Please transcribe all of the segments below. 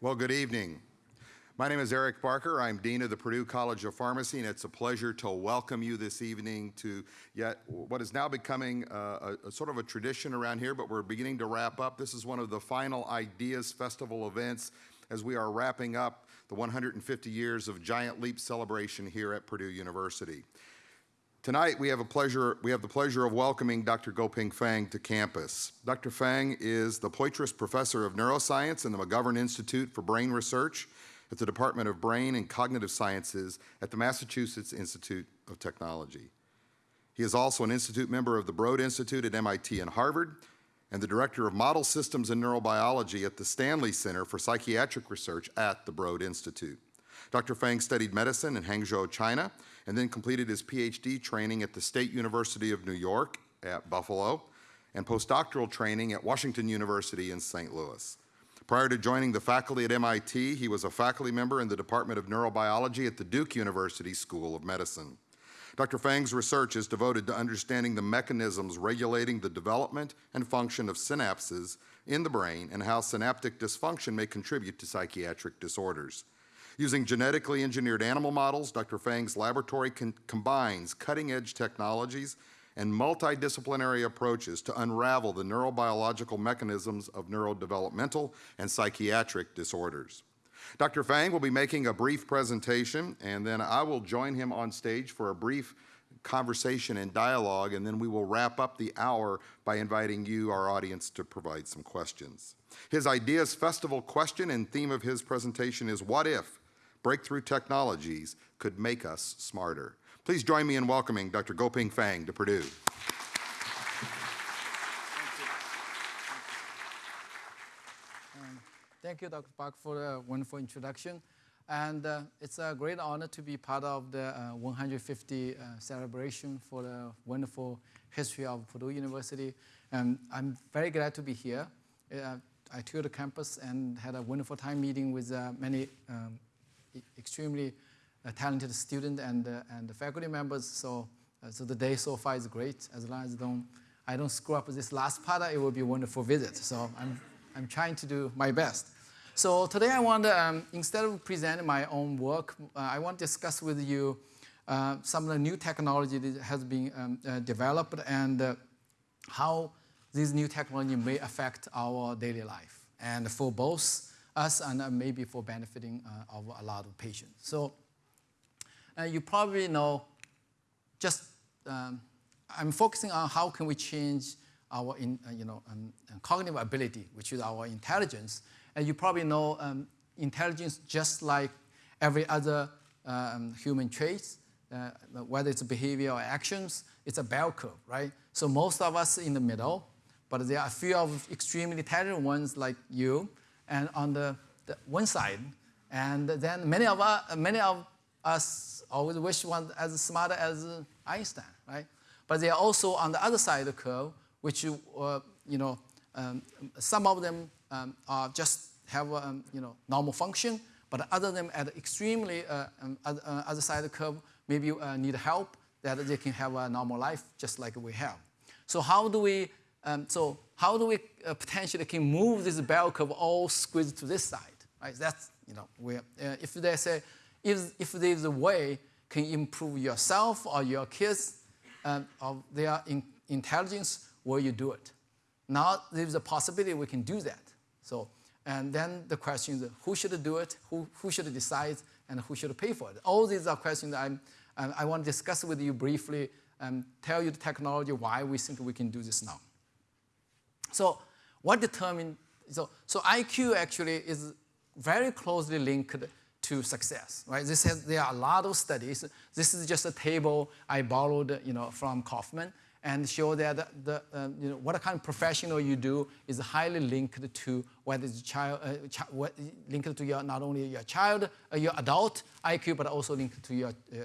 Well, good evening. My name is Eric Barker. I'm Dean of the Purdue College of Pharmacy, and it's a pleasure to welcome you this evening to yet what is now becoming uh, a, a, sort of a tradition around here, but we're beginning to wrap up. This is one of the final Ideas Festival events as we are wrapping up the 150 years of Giant Leap celebration here at Purdue University. Tonight we have a pleasure we have the pleasure of welcoming Dr. Guoping Fang to campus. Dr. Fang is the Poitras Professor of Neuroscience in the McGovern Institute for Brain Research at the Department of Brain and Cognitive Sciences at the Massachusetts Institute of Technology. He is also an institute member of the Broad Institute at MIT and Harvard and the Director of Model Systems and Neurobiology at the Stanley Center for Psychiatric Research at the Broad Institute. Dr. Fang studied medicine in Hangzhou, China, and then completed his PhD training at the State University of New York at Buffalo and postdoctoral training at Washington University in St. Louis. Prior to joining the faculty at MIT, he was a faculty member in the Department of Neurobiology at the Duke University School of Medicine. Dr. Fang's research is devoted to understanding the mechanisms regulating the development and function of synapses in the brain and how synaptic dysfunction may contribute to psychiatric disorders. Using genetically engineered animal models, Dr. Fang's laboratory combines cutting-edge technologies and multidisciplinary approaches to unravel the neurobiological mechanisms of neurodevelopmental and psychiatric disorders. Dr. Fang will be making a brief presentation, and then I will join him on stage for a brief conversation and dialogue, and then we will wrap up the hour by inviting you, our audience, to provide some questions. His Ideas Festival question and theme of his presentation is, what if breakthrough technologies could make us smarter? Please join me in welcoming Dr. Goping Fang to Purdue. Thank you, Dr. Park, for the wonderful introduction. And uh, it's a great honor to be part of the uh, 150 uh, celebration for the wonderful history of Purdue University. And I'm very glad to be here. Uh, I toured the campus and had a wonderful time meeting with uh, many um, extremely a talented student and, uh, and the faculty members. So, uh, so the day so far is great. As long as don't, I don't screw up this last part, it will be a wonderful visit. So I'm, I'm trying to do my best. So today I want to, um, instead of presenting my own work, uh, I want to discuss with you uh, some of the new technology that has been um, uh, developed and uh, how these new technology may affect our daily life and for both us and maybe for benefiting of a lot of patients. So uh, you probably know just um, I'm focusing on how can we change our in, uh, you know, um, cognitive ability, which is our intelligence. And you probably know um, intelligence just like every other um, human traits, uh, whether it's behavior or actions, it's a bell curve, right? So most of us in the middle, but there are a few of extremely talented ones like you, and on the, the one side, and then many of us, many of us always wish one as smart as Einstein, right? But they are also on the other side of the curve, which, uh, you know, um, some of them um, are just have, um, you know, normal function, but other them at extremely uh, um, other, uh, other side of the curve, maybe uh, need help that they can have a normal life just like we have. So how do we, um, so how do we uh, potentially can move this bell curve all squeezed to this side, right? That's, you know, we, uh, if they say, if, if there's a way can improve yourself or your kids um, of their in intelligence, will you do it? Now there's a possibility we can do that. So, and then the question is who should do it, who, who should decide, and who should pay for it? All these are questions I'm, um, I want to discuss with you briefly and tell you the technology, why we think we can do this now. So what determines, so, so IQ actually is very closely linked to success, right? This has, there are a lot of studies. This is just a table I borrowed, you know, from Kaufman and show that the, uh, you know, what kind of professional you do is highly linked to whether it's child, uh, what, linked to your, not only your child, uh, your adult IQ, but also linked to your, uh,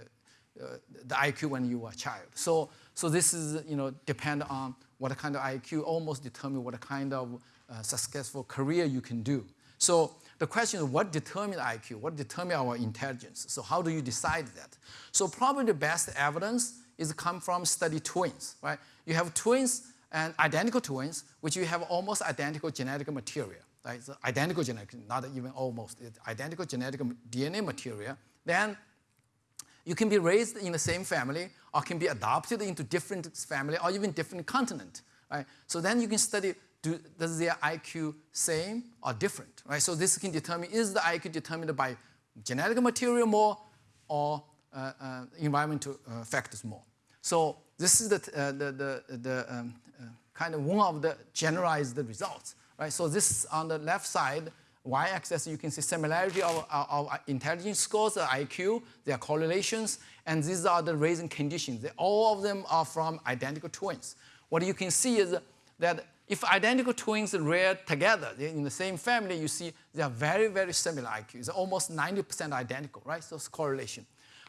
uh, the IQ when you were a child. So, so this is, you know, depend on what kind of IQ almost determine what kind of uh, successful career you can do. So the question is what determines IQ? What determines our intelligence? So how do you decide that? So probably the best evidence is come from study twins, right? You have twins and identical twins, which you have almost identical genetic material. right? It's identical genetic, not even almost, identical genetic DNA material, then you can be raised in the same family or can be adopted into different family or even different continent, right? So then you can study, do, does their IQ same or different, right? So this can determine, is the IQ determined by genetic material more or uh, uh, environmental uh, factors more? So this is the, uh, the, the, the um, uh, kind of one of the generalized results, right? So this on the left side, y-axis, you can see similarity of, intelligence scores, IQ, their correlations, and these are the raising conditions. They, all of them are from identical twins. What you can see is that if identical twins rear together in the same family, you see they are very, very similar IQs, almost 90% identical, right? So it's correlation.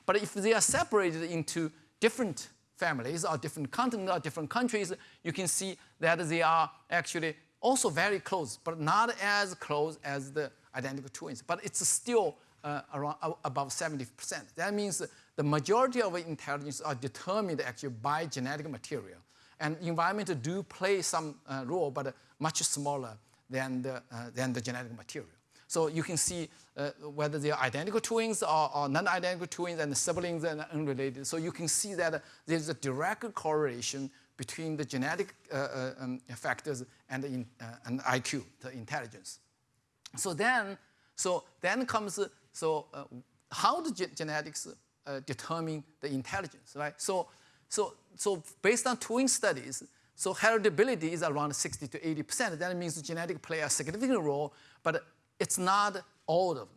But if they are separated into different families or different continents or different countries, you can see that they are actually also very close, but not as close as the identical twins. But it's still uh, around uh, above 70%. That means the majority of intelligence are determined actually by genetic material. And environment do play some uh, role, but much smaller than the, uh, than the genetic material. So you can see uh, whether they are identical twins or, or non-identical twins and siblings and unrelated. So you can see that there's a direct correlation between the genetic uh, uh, um, factors and, in, uh, and IQ, the intelligence. So then, so then comes, so uh, how do ge genetics determine the intelligence, right? So, so, so based on twin studies, so heritability is around 60 to 80%. That means genetic play a significant role, but it's not all of them.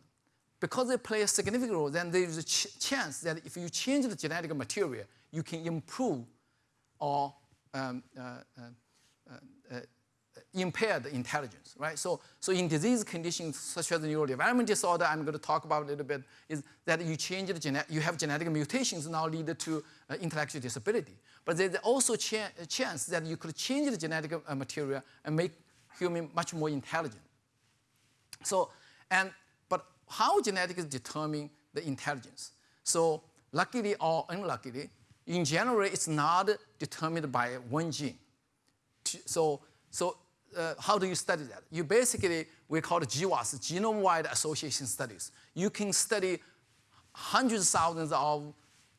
Because they play a significant role, then there's a ch chance that if you change the genetic material, you can improve or um, uh, uh, uh, impaired intelligence, right? So, so in disease conditions such as neurodevelopment disorder, I'm going to talk about a little bit, is that you change the genetic, you have genetic mutations now lead to uh, intellectual disability. But there's also cha a chance that you could change the genetic uh, material and make human much more intelligent. So, and, but how genetics determine the intelligence? So luckily or unluckily, in general, it's not determined by one gene. So, so uh, how do you study that? You basically, we call it GWAS, genome-wide association studies. You can study hundreds of thousands of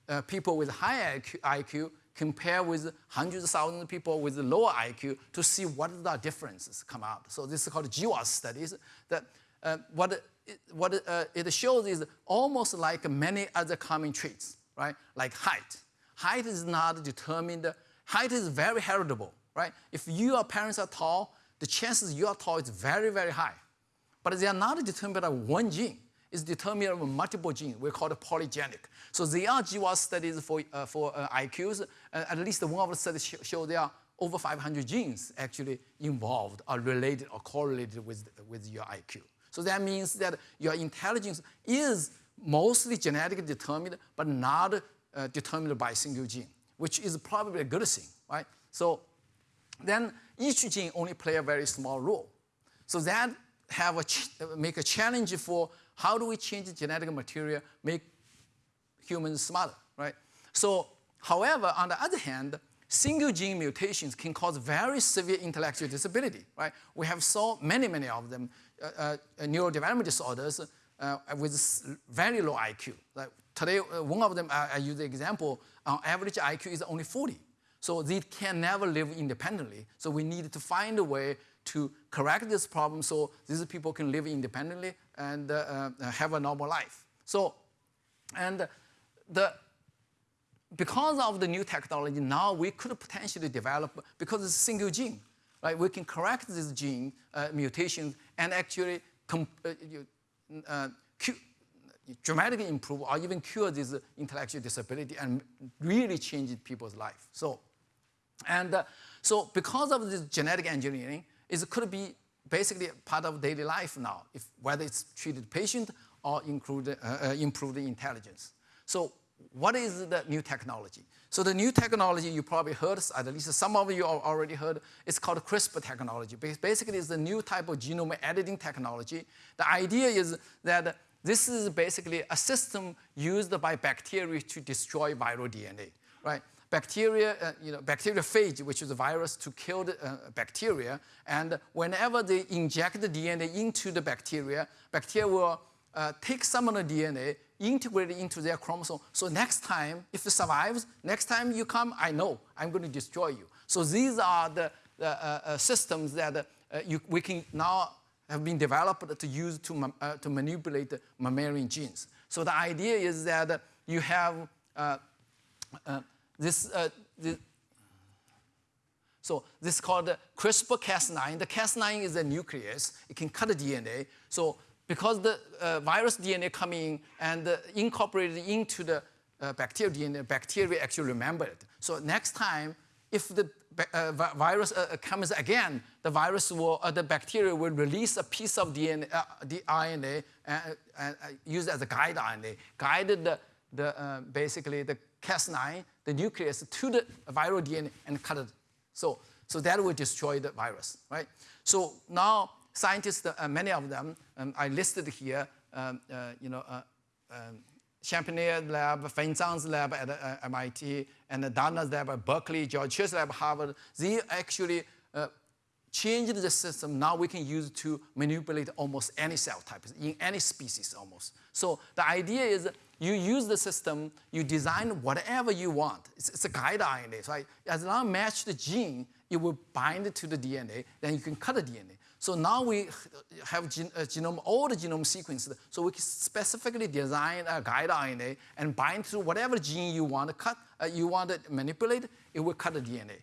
uh, people with high IQ, IQ compare with hundreds of thousands of people with lower IQ to see what the differences come out. So this is called GWAS studies. That uh, what it, what uh, it shows is almost like many other common traits, right? Like height. Height is not determined. Height is very heritable, right? If your parents are tall, the chances you are tall is very, very high. But they are not determined by one gene It's determined by multiple genes. We call it polygenic. So there are GWAS studies for, uh, for uh, IQs. Uh, at least one of the studies sh show there are over 500 genes actually involved or related or correlated with, with your IQ. So that means that your intelligence is mostly genetically determined, but not uh, determined by a single gene, which is probably a good thing, right? So then each gene only play a very small role. So that have a make a challenge for how do we change genetic material, make humans smarter, right? So, however, on the other hand, single gene mutations can cause very severe intellectual disability, right? We have so many, many of them, uh, uh, neurodevelopment disorders uh, with very low IQ. Like today, uh, one of them, I, I use the example, on average IQ is only 40. So they can never live independently. So we need to find a way to correct this problem so these people can live independently and uh, uh, have a normal life. So, and the, because of the new technology, now we could potentially develop, because it's a single gene, right? We can correct this gene uh, mutation and actually uh, uh, dramatically improve or even cure this intellectual disability and really change people's life. So, and uh, so because of this genetic engineering, it could be basically part of daily life now, if, whether it's treated patient or include, uh, uh, improve the intelligence. So what is the new technology? So the new technology you probably heard, at least some of you already heard, it's called CRISPR technology. Basically, it's a new type of genome editing technology. The idea is that this is basically a system used by bacteria to destroy viral DNA, right? bacteria, uh, you know, bacteriophage, which is a virus to kill the uh, bacteria. And whenever they inject the DNA into the bacteria, bacteria will uh, take some of the DNA, integrate it into their chromosome. So next time, if it survives, next time you come, I know I'm going to destroy you. So these are the, uh, uh, systems that uh, you, we can now have been developed to use to, uh, to manipulate mammalian genes. So the idea is that you have uh, this, this, so this is called CRISPR-Cas9. The Cas9 is a nucleus. It can cut the DNA. So because the uh, virus DNA coming and uh, incorporated into the uh, bacterial DNA, bacteria actually remember it. So next time, if the uh, virus uh, comes again, the virus will, uh, the bacteria will release a piece of DNA, the RNA, and use as a guide RNA, guide the, the basically the Cas9, the nucleus, to the viral DNA and cut it. So, so that will destroy the virus, right? So now scientists, uh, many of them, um, I listed here, um, uh, you know, uh, um, lab, Feng Zhang's lab at uh, MIT, and Dana's lab at Berkeley, George Church lab, Harvard, they actually uh, changed the system. Now we can use to manipulate almost any cell type in any species almost. So the idea is you use the system, you design whatever you want. It's, it's a guide RNA, so as long as match the gene, it will bind to the DNA, then you can cut the DNA. So now we have gen uh, genome, all the genome sequenced, so we can specifically design a guide RNA and bind to whatever gene you want to cut, uh, you want to manipulate, it will cut the DNA.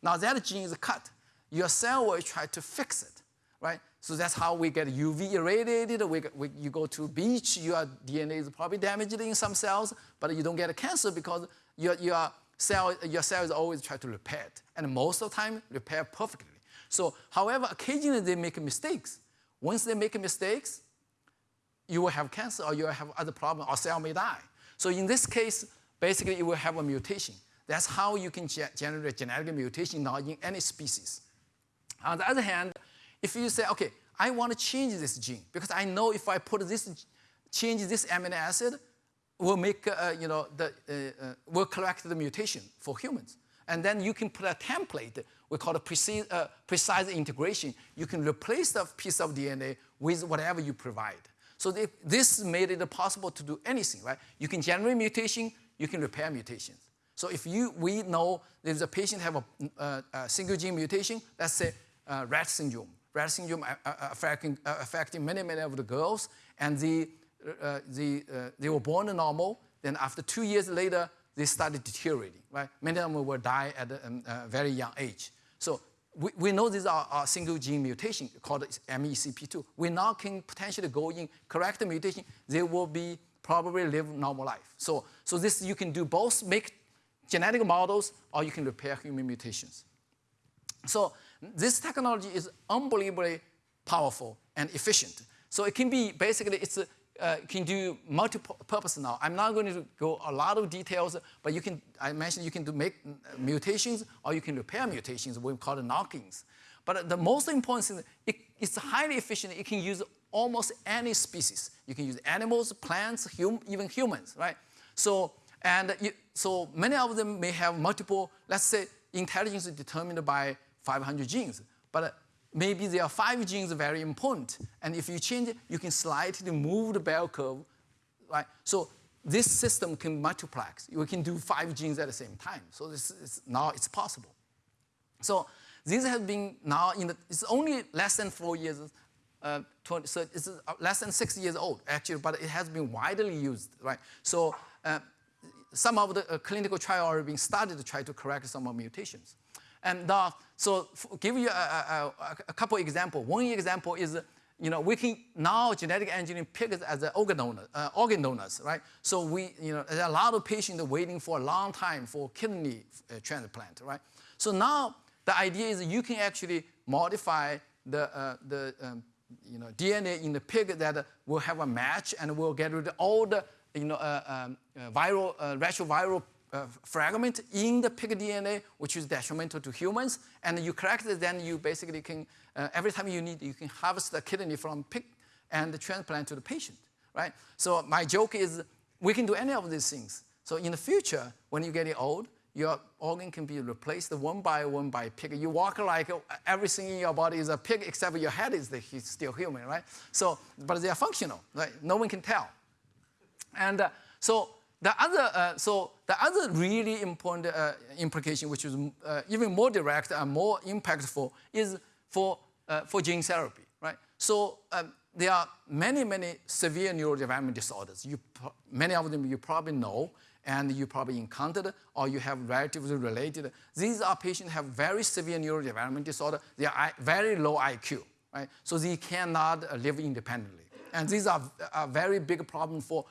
Now that gene is cut, your cell will try to fix it, right? So that's how we get UV irradiated. We, we, you go to beach, your DNA is probably damaged in some cells, but you don't get a cancer because your, your, cell, your cell is always trying to repair it. And most of the time, repair perfectly. So, however, occasionally they make mistakes. Once they make mistakes, you will have cancer or you will have other problems or cell may die. So in this case, basically you will have a mutation. That's how you can ge generate genetic mutation now in any species. On the other hand, if you say, okay, I want to change this gene because I know if I put this, change this amino acid, will make, uh, you know, the, uh, uh, will correct the mutation for humans. And then you can put a template we call it precise, uh, precise integration. You can replace the piece of DNA with whatever you provide. So this made it possible to do anything, right? You can generate mutation, you can repair mutations. So if you, we know there's a patient have a, uh, a single gene mutation, let's say uh, Rett syndrome. Rett syndrome uh, uh, affecting, affecting many, many of the girls, and the, the, they were born normal, then after two years later, they started deteriorating, right? Many of them will die at a, um, a very young age. So we, we know these are, are single gene mutation called MECP2. We now can potentially go in, correct the mutation, they will be probably live normal life. So, so this you can do both, make genetic models, or you can repair human mutations. So this technology is unbelievably powerful and efficient. So it can be basically, it's a, uh, can do multi-purpose now. I'm not going to go a lot of details, but you can, I mentioned you can do make mutations or you can repair mutations, we call it knock-ins. But the most important thing, it, it's highly efficient. It can use almost any species. You can use animals, plants, hum, even humans, right? So, and you, so many of them may have multiple, let's say intelligence is determined by 500 genes, but maybe there are five genes very important. And if you change it, you can slightly move the bell curve, right? So this system can multiplex. You can do five genes at the same time. So this is, now it's possible. So this has been now in the, it's only less than four years, uh, 20, so it's less than six years old actually, but it has been widely used, right? So uh, some of the uh, clinical trials are being started to try to correct some of mutations. And uh, so give you a, a, a couple examples. One example is, you know, we can now genetic engineering pigs as an organ, donor, uh, organ donors, right? So we, you know, there are a lot of patients waiting for a long time for kidney uh, transplant, right? So now the idea is you can actually modify the, uh, the um, you know, DNA in the pig that will have a match and will get rid of all the you know, uh, um, uh, viral, uh, retroviral uh, fragment in the pig DNA, which is detrimental to humans, and you correct it, then you basically can, uh, every time you need, you can harvest the kidney from pig and transplant to the patient, right? So my joke is we can do any of these things. So in the future, when you get old, your organ can be replaced one by one by pig. You walk like everything in your body is a pig except your head is the, still human, right? So, but they are functional, right? No one can tell. And uh, so the other, uh, so the other really important uh, implication, which is uh, even more direct and more impactful, is for, uh, for gene therapy, right? So um, there are many, many severe neurodevelopmental disorders. You, many of them you probably know, and you probably encountered, or you have relatively related. These are patients have very severe neurodevelopmental disorder. They are very low IQ, right? So they cannot uh, live independently. And these are a very big problem for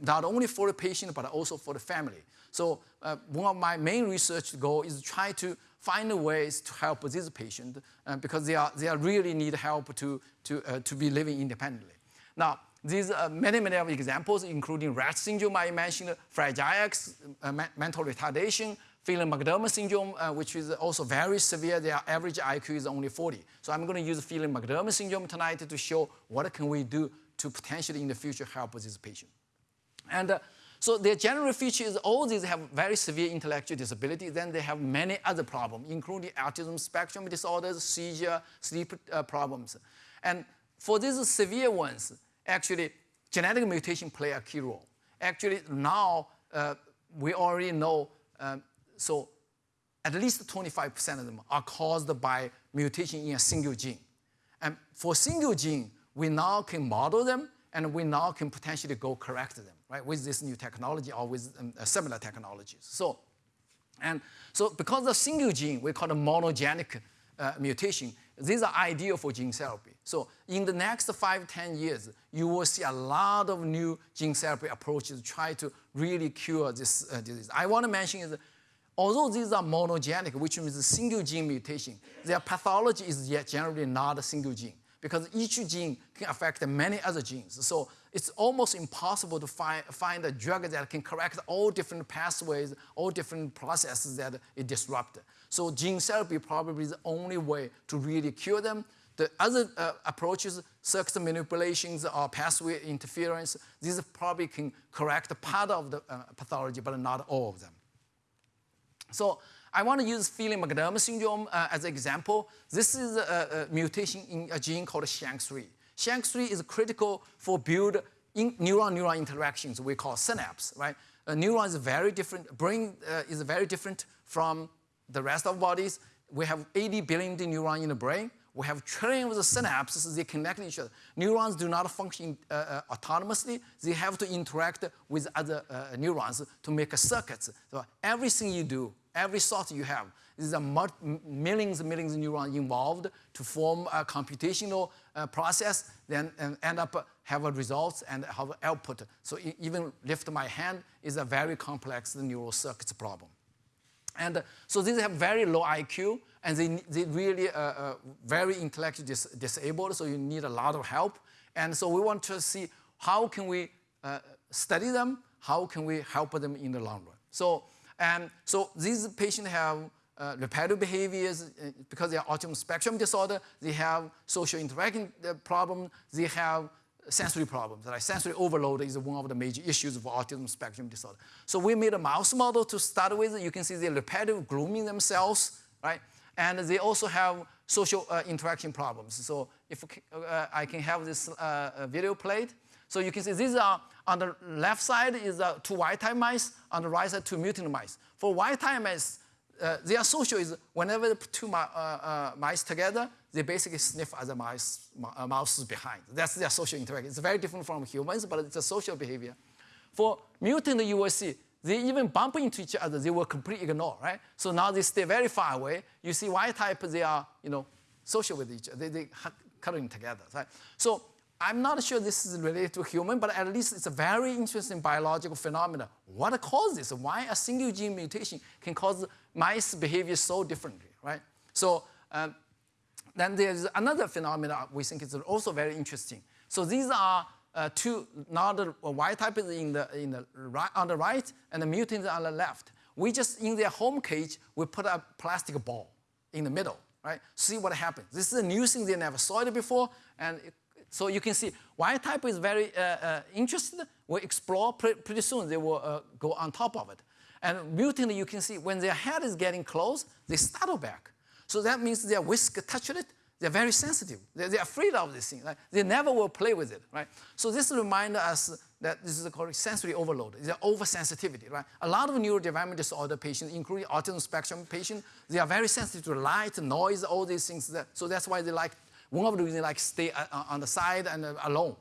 not only for the patient, but also for the family. So uh, one of my main research goals is to try to find ways to help these patients uh, because they, are, they are really need help to, to, uh, to be living independently. Now, these are many, many of examples, including Rett syndrome I mentioned, Fragile X, uh, mental retardation, Phelan-McDermott syndrome, uh, which is also very severe. Their average IQ is only 40. So I'm going to use Phelan-McDermott syndrome tonight to show what can we do to potentially in the future help this patient. And uh, so their general feature is all these have very severe intellectual disability. Then they have many other problems, including autism spectrum disorders, seizure, sleep uh, problems. And for these severe ones, actually, genetic mutation play a key role. Actually, now uh, we already know um, so at least 25% of them are caused by mutation in a single gene. And for single gene, we now can model them and we now can potentially go correct them, right, with this new technology or with um, similar technologies. So, and so because of single gene, we call it monogenic uh, mutation, these are ideal for gene therapy. So in the next five, 10 years, you will see a lot of new gene therapy approaches try to really cure this uh, disease. I want to mention is Although these are monogenic, which means a single gene mutation, their pathology is yet generally not a single gene because each gene can affect many other genes. So it's almost impossible to find, find a drug that can correct all different pathways, all different processes that it disrupts. So gene therapy probably is the only way to really cure them. The other uh, approaches, circuit manipulations or pathway interference, these probably can correct part of the uh, pathology, but not all of them. So I want to use Phelan-McDermid syndrome uh, as an example. This is a, a, mutation in a gene called SHANK3. SHANK3 is critical for build neuron-neuron interactions we call synapse, right? A neuron is very different, brain uh, is very different from the rest of bodies. We have 80 billion neurons in the brain. We have trillions of synapses, they connect each other. Neurons do not function uh, uh, autonomously. They have to interact with other uh, neurons to make a circuits. So everything you do, every thought you have, there a millions and millions of neurons involved to form a computational uh, process, then end up uh, have a results and have output. So even lift my hand is a very complex neural circuits problem. And uh, so these have very low IQ, and they, they really uh, uh, very intellectually dis disabled, so you need a lot of help. And so we want to see how can we uh, study them, how can we help them in the long run. So, and so these patients have uh, repetitive behaviors uh, because they are autism spectrum disorder, they have social interaction uh, problem, they have sensory problems. Right? Sensory overload is one of the major issues for autism spectrum disorder. So we made a mouse model to start with. You can see they're repetitive grooming themselves, right? And they also have social uh, interaction problems. So if uh, I can have this uh, video played. So you can see these are, on the left side is uh, two wild-type mice, on the right side two mutant mice. For wild-type mice, uh, their social is whenever the two uh, uh, mice together, they basically sniff other mice, uh, mouses behind. That's their social interaction. It's very different from humans, but it's a social behavior. For mutant, you will see they even bump into each other. They will completely ignore, right? So now they stay very far away. You see wild type, they are, you know, social with each other. They, they cuddling together, right? So I'm not sure this is related to human, but at least it's a very interesting biological phenomenon. What causes? Why a single gene mutation can cause mice behavior so differently, right? So um, then there's another phenomenon we think is also very interesting. So these are uh, two, now the wild type is in the, in the right, on the right and the mutant on the left. We just, in their home cage, we put a plastic ball in the middle, right? See what happens. This is a new thing, they never saw it before, and it, so you can see wild type is very uh, uh, interested. We explore pre pretty soon, they will uh, go on top of it. And mutant, you can see when their head is getting close, they startle back. So that means their whisk touched it, they're very sensitive. They're, they're afraid of this thing. Right? They never will play with it, right? So this reminds us that this is called sensory overload. It's oversensitivity, right? A lot of neurodevelopmental disorder patients, including autism spectrum patients, they are very sensitive to light, noise, all these things. That, so that's why they like, one of the reasons like stay uh, uh, on the side and uh, alone.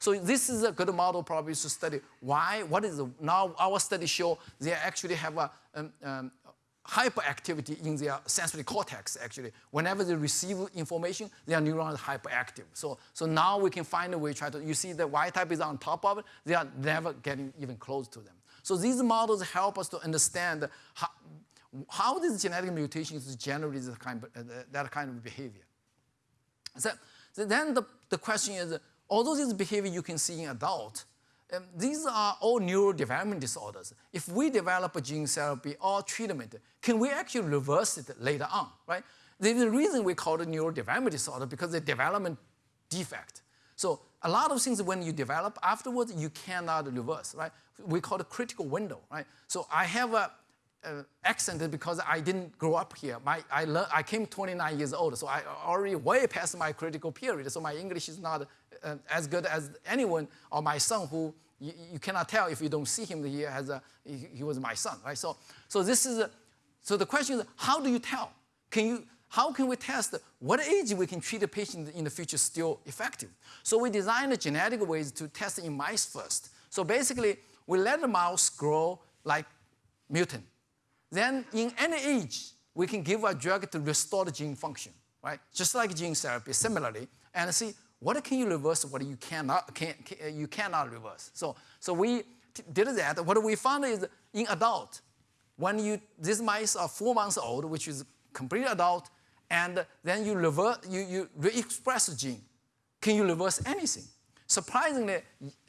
So, this is a good model probably to study why, what is the, now our study show they actually have a, um, um, hyperactivity in their sensory cortex, actually. Whenever they receive information, their neurons are hyperactive. So, so now we can find a way, try to, you see the Y type is on top of it, they are never getting even close to them. So these models help us to understand how, how these genetic mutations generate that kind of, uh, that kind of behavior. So, so then the, the question is, although this behavior you can see in adult, um, these are all neurodevelopment disorders. If we develop a gene therapy or treatment, can we actually reverse it later on, right? There's a reason we call it neurodevelopment disorder because the development defect. So a lot of things when you develop afterwards, you cannot reverse, right? We call it critical window, right? So I have a, accent because I didn't grow up here. My, I, I came 29 years old, so I already way past my critical period. So my English is not uh, as good as anyone or my son who you, you, cannot tell if you don't see him he has a, he, he was my son, right? So, so this is, a, so the question is, how do you tell? Can you, how can we test what age we can treat a patient in the future still effective? So we designed a genetic ways to test in mice first. So basically, we let the mouse grow like mutant. Then in any age, we can give a drug to restore the gene function, right? Just like gene therapy, similarly, and see what can you reverse, what you cannot, can, can, you cannot reverse. So, so we did that. What we found is in adult, when you, these mice are four months old, which is complete adult, and then you, reverse, you, you re-express the gene, can you reverse anything? Surprisingly,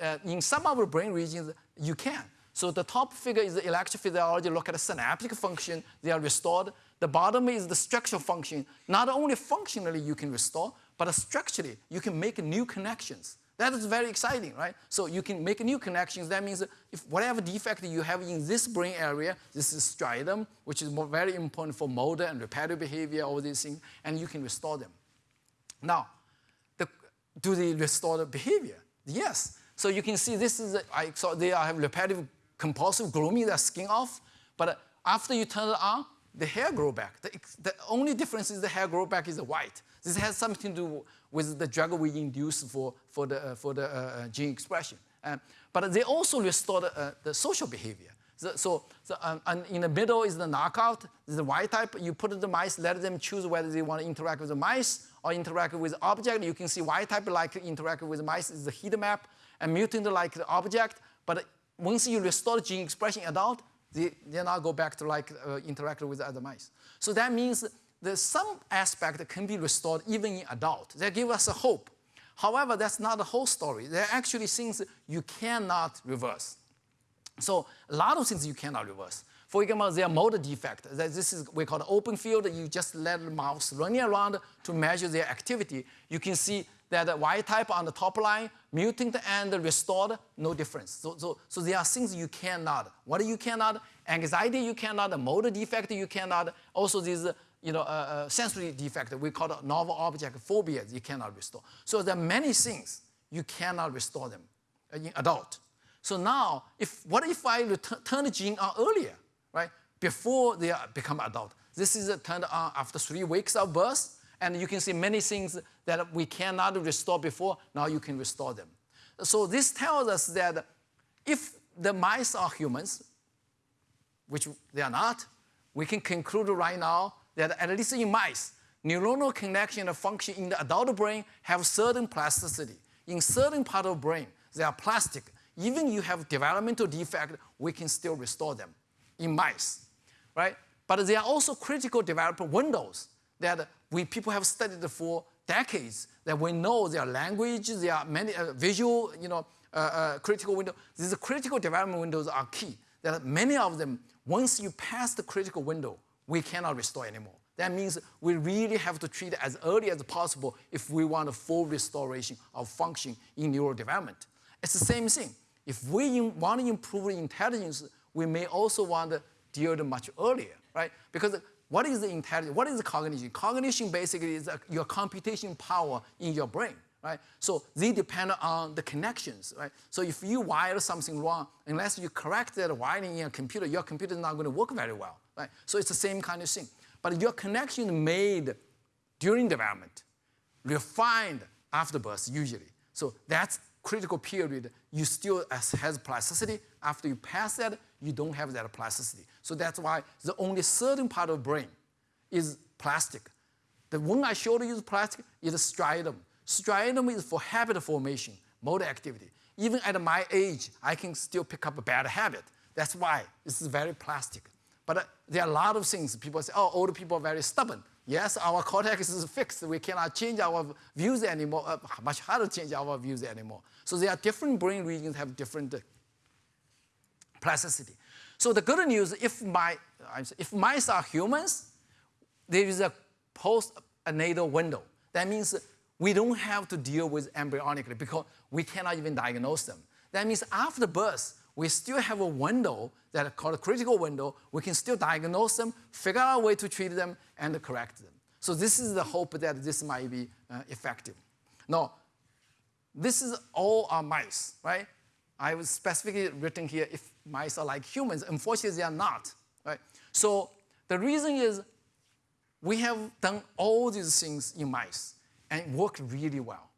uh, in some of the brain regions, you can. So the top figure is the electrophysiology, look at the synaptic function, they are restored. The bottom is the structural function. Not only functionally you can restore, but structurally, you can make new connections. That is very exciting, right? So you can make new connections. That means if whatever defect you have in this brain area, this is striatum, which is very important for motor and repetitive behavior, all these things, and you can restore them. Now, the, do they restore the behavior? Yes. So you can see this is, a, I saw they have repetitive compulsive grooming, their skin off, but after you turn it on, the hair grow back. The, the only difference is the hair grow back is white. This has something to do with the drug we induce for, for the, uh, for the uh, uh gene expression. Uh, but they also restore the, uh, the social behavior. So, so, so um, and in the middle is the knockout, the Y type. You put the mice, let them choose whether they want to interact with the mice or interact with object. You can see Y type like interact with mice is the heat map, and mutant like the object. But once you restore gene expression in adult, they, they now go back to like uh, interact with other mice. So that means that some aspect can be restored even in adult. That give us a hope. However, that's not the whole story. There are actually things you cannot reverse. So a lot of things you cannot reverse. For example, there are motor defect. This is we call the open field. You just let the mouse running around to measure their activity. You can see that the Y type on the top line, mutant and restored, no difference. So, so, so there are things you cannot. What you cannot? Anxiety you cannot, motor defect you cannot. Also these you know, uh, uh, sensory defect, we call it novel object phobias, you cannot restore. So there are many things you cannot restore them in adult. So now, if, what if I turn the gene on earlier, right? Before they become adult. This is turned on after three weeks of birth, and you can see many things that we cannot restore before, now you can restore them. So this tells us that if the mice are humans, which they are not, we can conclude right now that at least in mice, neuronal connection and function in the adult brain have certain plasticity. In certain part of the brain, they are plastic. Even you have developmental defect, we can still restore them in mice, right? But there are also critical development windows that we people have studied for decades that we know their language, there are many uh, visual, you know, uh, uh, critical windows. These critical development windows are key. Are many of them, once you pass the critical window, we cannot restore anymore. That means we really have to treat it as early as possible if we want a full restoration of function in neurodevelopment. It's the same thing. If we want to improve intelligence, we may also want to deal it much earlier, right? Because what is the intelligence? What is the cognition? Cognition basically is uh, your computation power in your brain, right? So they depend on the connections, right? So if you wire something wrong, unless you correct that wiring in a computer, your computer is not going to work very well, right? So it's the same kind of thing. But your connection made during development, refined after birth usually. So that's critical period. You still has plasticity. After you pass that, you don't have that plasticity. So that's why the only certain part of brain is plastic. The one I showed you is plastic is striatum. Striatum is for habit formation, motor activity. Even at my age, I can still pick up a bad habit. That's why this is very plastic. But uh, there are a lot of things. People say, oh, older people are very stubborn. Yes, our cortex is fixed. We cannot change our views anymore. Uh, much harder to change our views anymore. So there are different brain regions have different uh, plasticity. So the good news, if, my, if mice are humans, there is a post-natal window. That means we don't have to deal with embryonically because we cannot even diagnose them. That means after birth, we still have a window that is called a critical window. We can still diagnose them, figure out a way to treat them, and correct them. So this is the hope that this might be uh, effective. Now, this is all our mice, right? I was specifically written here if mice are like humans. Unfortunately, they are not, right? So the reason is we have done all these things in mice and worked really well?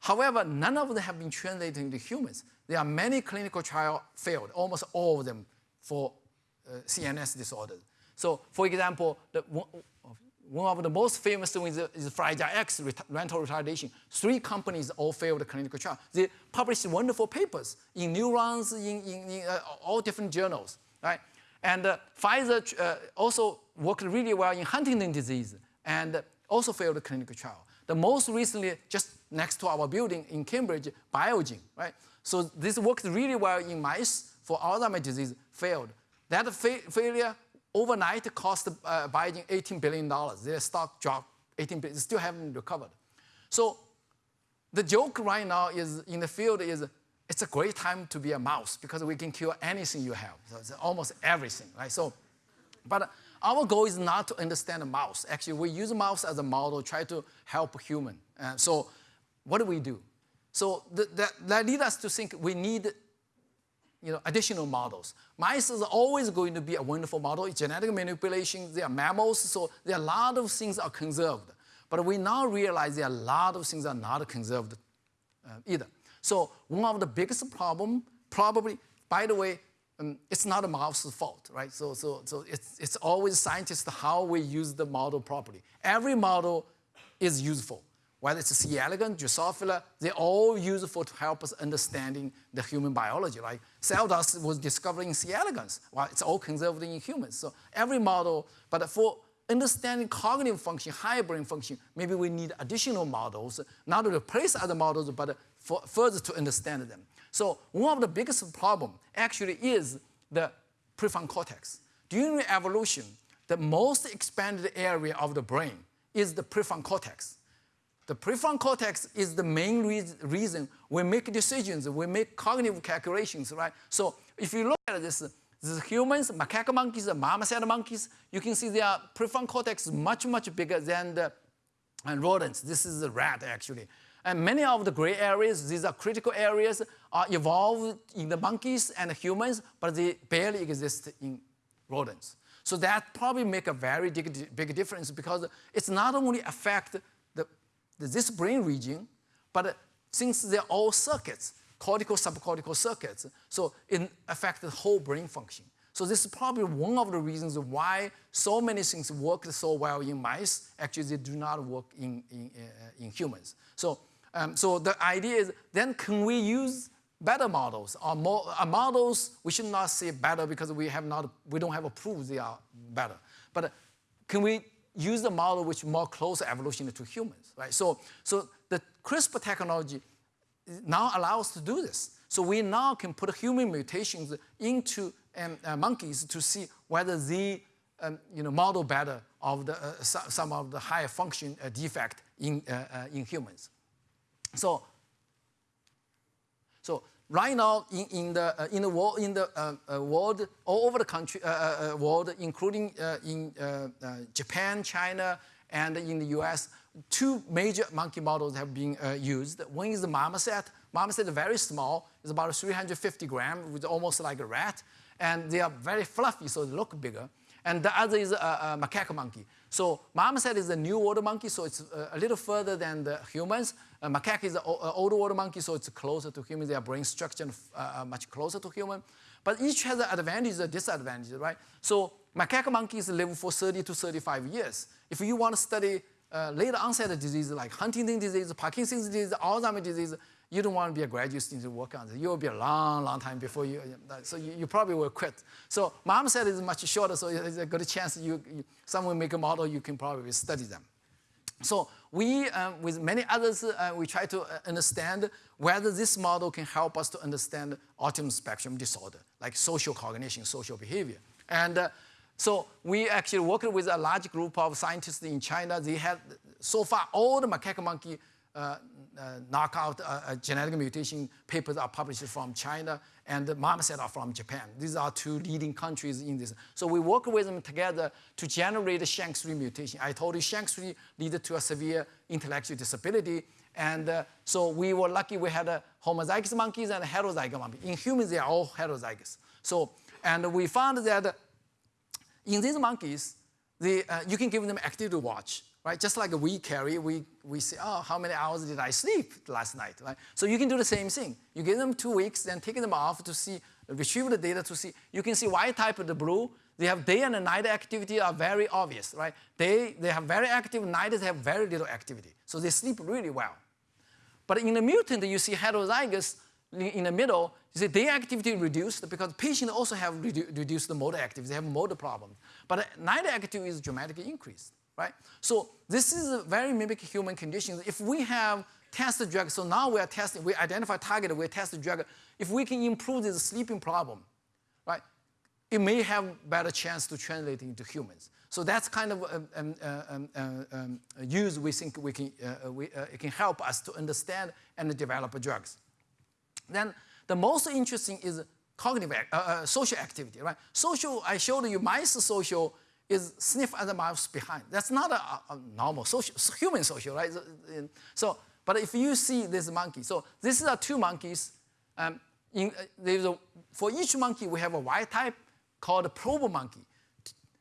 However, none of them have been translated into humans. There are many clinical trials failed, almost all of them for uh, CNS disorders. So, for example, the, one of the most famous ones is Fragile X, mental retardation. Three companies all failed the clinical trial. They published wonderful papers in neurons, in, in, in uh, all different journals, right? And uh, Pfizer uh, also worked really well in Huntington disease and also failed the clinical trial. The most recently, just next to our building in Cambridge, Biogen, right? So this worked really well in mice for Alzheimer's disease, failed. That fa failure overnight cost uh, Biogen $18 billion. Their stock dropped 18 billion, still haven't recovered. So the joke right now is in the field is it's a great time to be a mouse because we can cure anything you have, so almost everything, right? So, but our goal is not to understand a mouse. Actually, we use mouse as a model, try to help human. Uh, so what do we do? So th that, that leads us to think we need you know, additional models. Mice is always going to be a wonderful model. It's genetic manipulation, they are mammals, so there are a lot of things are conserved. But we now realize there are a lot of things are not conserved uh, either. So one of the biggest problem, probably, by the way, um, it's not a mouse's fault, right? So, so, so it's, it's always scientists how we use the model properly. Every model is useful whether it's C. elegans, Drosophila, they're all useful to help us understanding the human biology. Like cell dust was discovered in C. elegans. Well, it's all conserved in humans. So every model, but for understanding cognitive function, higher brain function, maybe we need additional models, not to replace other models, but for further to understand them. So one of the biggest problem actually is the prefrontal cortex. During evolution, the most expanded area of the brain is the prefrontal cortex. The prefrontal cortex is the main re reason we make decisions, we make cognitive calculations, right? So if you look at this, the humans, macaque monkeys, the marmoset monkeys, you can see their prefrontal cortex is much, much bigger than the and rodents. This is the rat, actually. And many of the gray areas, these are critical areas, are evolved in the monkeys and humans, but they barely exist in rodents. So that probably make a very big, big difference because it's not only affect the, this brain region, but since they're all circuits, cortical, subcortical circuits, so it affects the whole brain function. So this is probably one of the reasons why so many things work so well in mice, actually they do not work in, in, uh, in humans. So, um, so the idea is then can we use better models or more, uh, models, we should not say better because we, have not, we don't have a proof they are better. But can we use the model which more close evolution to humans, right? So, so the CRISPR technology now allows us to do this. So we now can put human mutations into um, uh, monkeys to see whether the um, you know, model better of the, uh, some of the higher function uh, defect in, uh, uh, in humans. So right now in, in the uh, in the world in the uh, uh, world all over the country uh, uh, world, including in Japan, China, and in the U.S., two major monkey models have been used. One is the marmoset. Marmoset is very small. It's about 350 grams, with almost like a rat, and they are very fluffy, so they look bigger. And the other is a, a macaque monkey. So marmoset is a new world monkey, so it's a little further than the humans. Uh, macaque is an old world monkey, so it's closer to humans. Their brain structure uh, much closer to human. But each has an advantage and disadvantage, right? So macaque monkeys live for 30 to 35 years. If you want to study uh, later onset disease like Huntington disease, Parkinson's disease, Alzheimer's disease, you don't want to be a graduate student to work on it. You will be a long, long time before you, so you, you probably will quit. So marmoset is much shorter, so there's a good chance you, you someone make a model, you can probably study them. So we, um, with many others, uh, we try to uh, understand whether this model can help us to understand autism spectrum disorder, like social cognition, social behavior. And uh, so we actually worked with a large group of scientists in China. They had, so far, all the macaque monkey uh, uh, knockout uh, genetic mutation papers are published from China, and the marmoset are from Japan. These are two leading countries in this. So we work with them together to generate a SHANK3 mutation. I told you SHANK3 leads to a severe intellectual disability, and uh, so we were lucky we had a homozygous monkeys and heterozygous monkeys. In humans, they are all heterozygous. So, and we found that in these monkeys, the, uh, you can give them activity watch right? Just like we carry, we, we say, oh, how many hours did I sleep last night, right? So you can do the same thing. You give them two weeks, then take them off to see, retrieve the data to see. You can see white type of the blue, they have day and night activity are very obvious, right? They, they have very active, night they have very little activity. So they sleep really well. But in the mutant, you see heterozygous in the middle, you see day activity reduced because patients also have redu reduced the motor activity, they have motor problems. But night activity is dramatically increased right? So this is a very mimic human conditions. If we have tested drug, so now we are testing, we identify target, we test the drug. If we can improve this sleeping problem, right, it may have better chance to translate into humans. So that's kind of a, um, um, uh, um, a use we think we can, uh, we, uh, it can help us to understand and develop drugs. Then the most interesting is cognitive, uh, uh, social activity, right? Social, I showed you mice social is sniff other mouse behind. That's not a, a normal social, human social, right? So, but if you see this monkey, so these are two monkeys. Um, in, uh, a, for each monkey, we have a wild type called a probe monkey.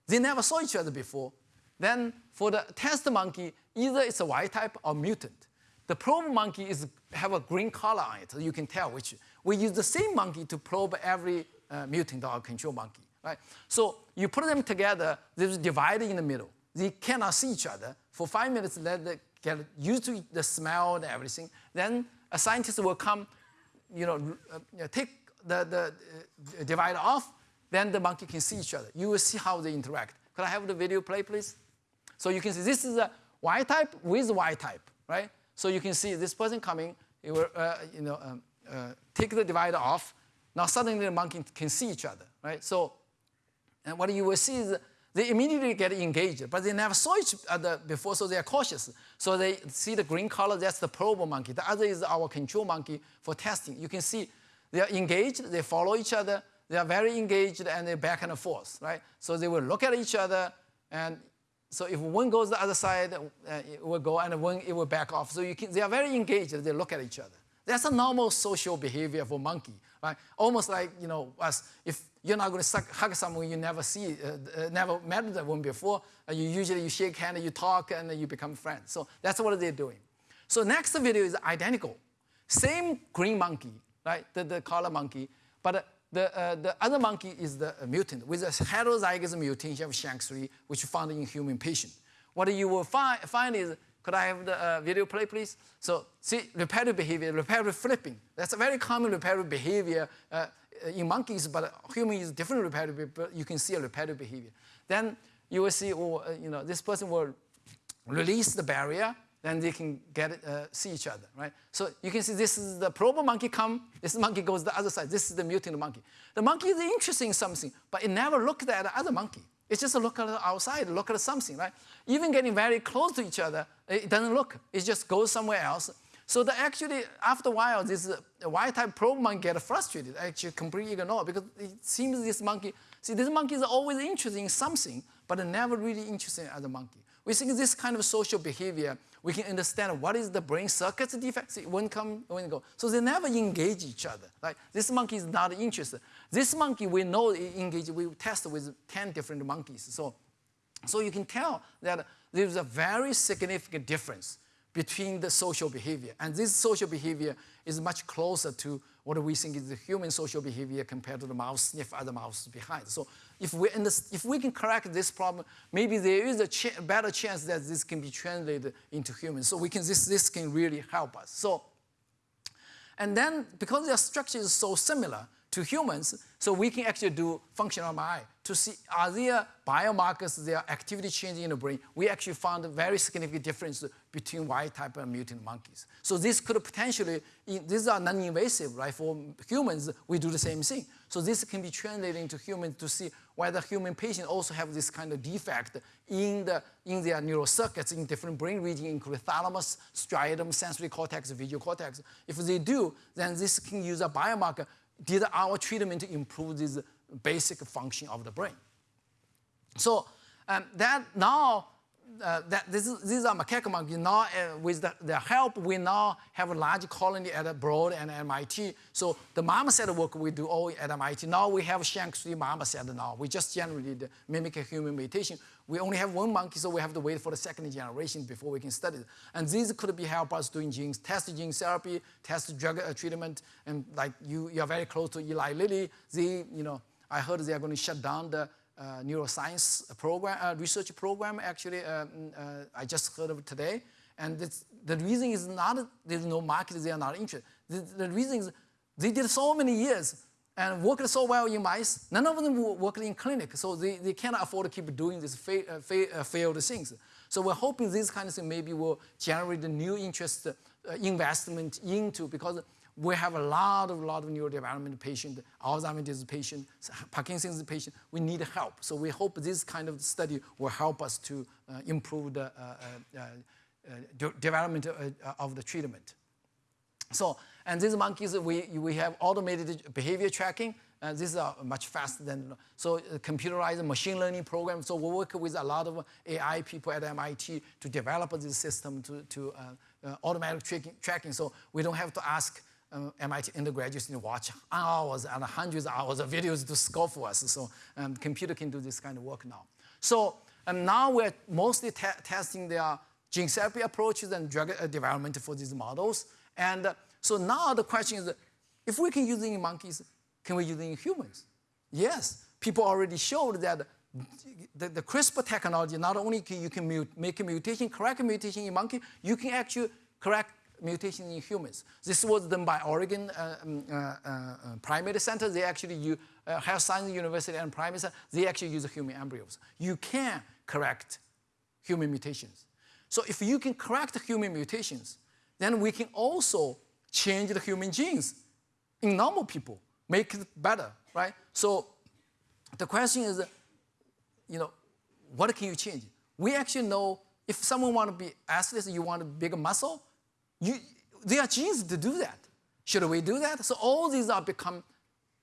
They never saw each other before. Then for the test monkey, either it's a wild type or mutant. The probe monkey is have a green color on it, you can tell which. We use the same monkey to probe every uh, mutant or control monkey right? So you put them together, there's a divide in the middle. They cannot see each other. For five minutes, let them get used to the smell and everything. Then a scientist will come, you know, uh, take the, the uh, divider off, then the monkey can see each other. You will see how they interact. Could I have the video play, please? So you can see this is a Y type with Y type, right? So you can see this person coming, it will, uh, you know, um, uh, take the divider off. Now suddenly the monkey can see each other, right? So and what you will see is they immediately get engaged, but they never saw each other before, so they are cautious. So they see the green color, that's the probe monkey. The other is our control monkey for testing. You can see they are engaged, they follow each other, they are very engaged, and they're back and forth, right? So they will look at each other, and so if one goes the other side, uh, it will go, and one it will back off. So you can, they are very engaged, they look at each other. That's a normal social behavior for monkey, right? Almost like, you know, us, if you're not going to hug someone you never see, uh, uh, never met that one before. Uh, you usually you shake hand, you talk, and you become friends. So that's what they're doing. So next video is identical. Same green monkey, right? The, the color monkey, but the, uh, the other monkey is the mutant with a heterozygous mutation of SHANK3, which found in human patient. What you will find, find is, could I have the uh, video play, please? So see, repetitive behavior, repetitive flipping. That's a very common repetitive behavior uh, in monkeys, but human is different repetitive, but you can see a repetitive behavior. Then you will see, oh, uh, you know, this person will release the barrier, then they can get it, uh, see each other, right? So you can see this is the probe monkey come, this monkey goes the other side, this is the mutant monkey. The monkey is interested in something, but it never looked at the other monkey. It's just look at the outside, look at something, right? Even getting very close to each other, it doesn't look. It just goes somewhere else. So the actually, after a while, this uh, wild-type probe monkey get frustrated, actually completely ignore because it seems this monkey, see, this monkey is always interested in something, but never really interested in other monkey. We think this kind of social behavior, we can understand what is the brain circuits defect, see, when come, when go. So they never engage each other. Like this monkey is not interested. This monkey, we know engage, we test with 10 different monkeys. So, so you can tell that there's a very significant difference between the social behavior. And this social behavior is much closer to what we think is the human social behavior compared to the mouse sniff other mouse behind. So if we, if we can correct this problem, maybe there is a ch better chance that this can be translated into humans. So we can, this, this can really help us. So, and then because their structure is so similar, to humans, so we can actually do functional MRI to see are there biomarkers, there activity changing in the brain. We actually found a very significant difference between wild type and mutant monkeys. So this could potentially, these are non-invasive, right? For humans, we do the same thing. So this can be translated into humans to see whether human patients also have this kind of defect in, the, in their neural circuits in different brain regions, including thalamus, striatum, sensory cortex, visual cortex. If they do, then this can use a biomarker did our treatment improve this basic function of the brain? So um, that now, uh, that this is, these are macaque monkeys. Now, uh, with the, the, help, we now have a large colony at Broad and MIT. So the marmoset work we do all at MIT. Now we have Shank3 marmoset now. We just generated mimic human mutation. We only have one monkey, so we have to wait for the second generation before we can study it. And these could be help us doing genes, test gene therapy, test drug uh, treatment, and like you, you are very close to Eli Lilly. They, you know, I heard they are going to shut down the uh, neuroscience program, uh, research program. Actually, uh, mm, uh, I just heard of today. And the reason is not there's no market, they are not interested. The, the reason is they did so many years and worked so well in mice. None of them worked in clinic, so they, they cannot afford to keep doing these fa uh, fa uh, failed things. So we're hoping this kind of thing maybe will generate new interest investment into because we have a lot of lot of neurodevelopmental patient, Alzheimer's disease patient, Parkinson's patient. We need help. So we hope this kind of study will help us to uh, improve the uh, uh, de development of the treatment. So, and these monkeys, we, we have automated behavior tracking. Is uh, much faster than, so uh, computerized machine learning program. So we work with a lot of AI people at MIT to develop this system to, to uh, uh, automatic tracking, tracking. So we don't have to ask um, MIT undergraduates to watch hours and hundreds of hours of videos to score for us. So um, computer can do this kind of work now. So um, now we're mostly te testing their gene therapy approaches and drug uh, development for these models. And uh, so now the question is, if we can use it in monkeys, can we use it in humans? Yes, people already showed that the, the CRISPR technology, not only can you can mute, make a mutation, correct a mutation in monkey, you can actually correct mutation in humans. This was done by Oregon uh, um, uh, uh, Primate Center. They actually use Health Science University and Primate Center. They actually use human embryos. You can correct human mutations. So if you can correct human mutations, then we can also change the human genes in normal people, make it better, right? So the question is, you know, what can you change? We actually know if someone want to be athlete, you want a bigger muscle, you, there are genes to do that. Should we do that? So all these are become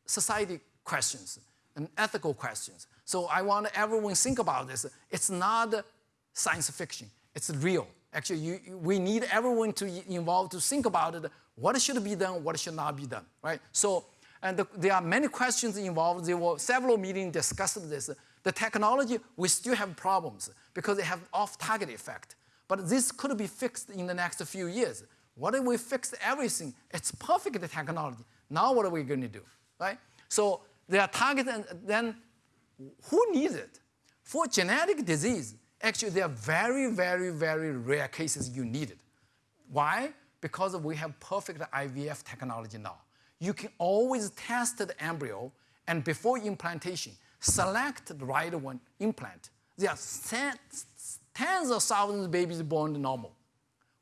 society questions and ethical questions. So I want everyone to think about this. It's not science fiction. It's real. Actually, you, we need everyone to involve to think about it. What should be done? What should not be done? Right? So, and the, there are many questions involved. There were several meetings discussed this. The technology, we still have problems because they have off-target effect. But this could be fixed in the next few years. What if we fix everything? It's perfect technology. Now what are we going to do, right? So there are targets, and then who needs it? For genetic disease, Actually, there are very, very, very rare cases you need it. Why? Because we have perfect IVF technology now. You can always test the embryo and before implantation, select the right one, implant. There are tens of thousands of babies born normal.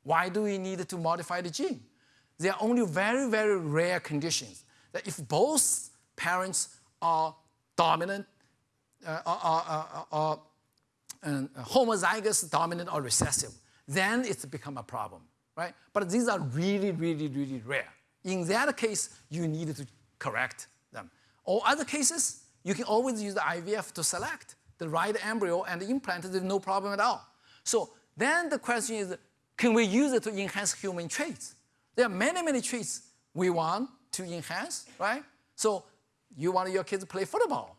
Why do we need to modify the gene? There are only very, very rare conditions that if both parents are dominant, uh, are, are, are, are homozygous dominant or recessive, then it's become a problem. right? But these are really, really, really rare. In that case, you need to correct them. All other cases, you can always use the IVF to select the right embryo and implant it, no problem at all. So then the question is, can we use it to enhance human traits? There are many, many traits we want to enhance, right? So you want your kids to play football,